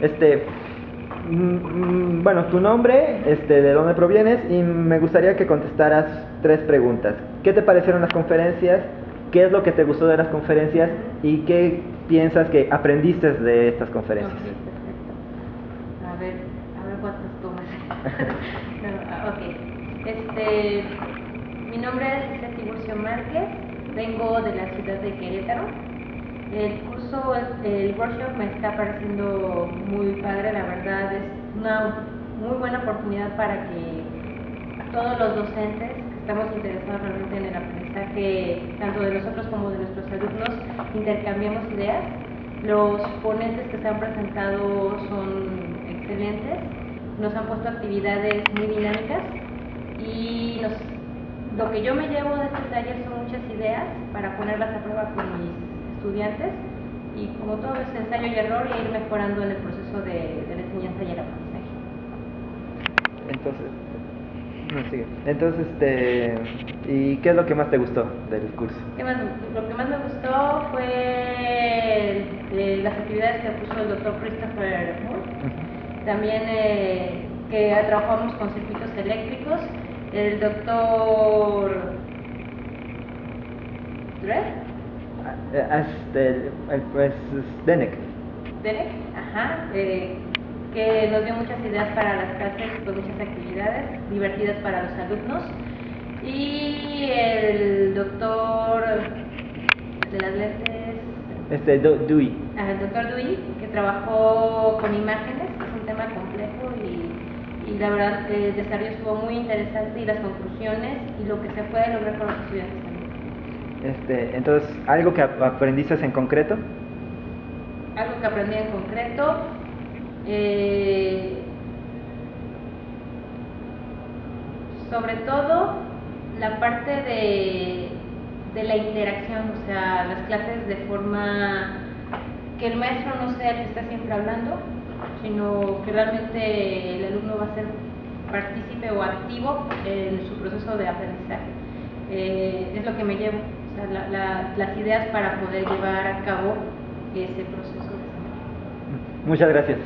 Este, mm, mm, bueno, tu nombre, este, de dónde provienes y me gustaría que contestaras tres preguntas. ¿Qué te parecieron las conferencias? ¿Qué es lo que te gustó de las conferencias? ¿Y qué piensas que aprendiste de estas conferencias? Perfecto. A ver, a ver cuántas tomas. Ok. Este, mi nombre es Tiburcio Márquez, vengo de la ciudad de Querétaro. El curso, el, workshop me está pareciendo muy padre, la verdad es una muy buena oportunidad para que todos los docentes que estamos interesados realmente en el aprendizaje, tanto de nosotros como de nuestros alumnos, intercambiemos ideas. Los ponentes que se han presentado son excelentes, nos han puesto actividades muy dinámicas y nos, lo que yo me llevo de este taller son muchas ideas para ponerlas a prueba con mis estudiantes y como todo es ensayo y error y ir mejorando en el proceso de, de la enseñanza y el aprendizaje. Entonces, no, sigue. Entonces, este, ¿y qué es lo que más te gustó del curso? ¿Qué más? Lo que más me gustó fue eh, las actividades que puso el doctor Christopher Moore. También eh, que trabajamos con circuitos eléctricos. El doctor Dredd, Este, el, pues, Denek. Derek, ajá, eh, que nos dio muchas ideas para las clases, con muchas actividades divertidas para los alumnos. Y el doctor de las lentes, Este, Du- Dewey. ah, el doctor Dewey, que trabajó con imágenes, que es un tema complejo y, y la verdad el desarrollo estuvo muy interesante y las conclusiones y lo que se puede lograr con los estudiantes también. Este, entonces, ¿algo que ap- aprendiste en concreto? algo que aprendí en concreto. eh, sobre todo la parte de, de la interacción, o sea, las clases de forma que el maestro no sea el que está siempre hablando, sino que realmente el alumno va a ser partícipe o activo en su proceso de aprendizaje. Eh, es lo que me llevo, o sea, la- la- las ideas para poder llevar a cabo ese proceso Muchas gracias.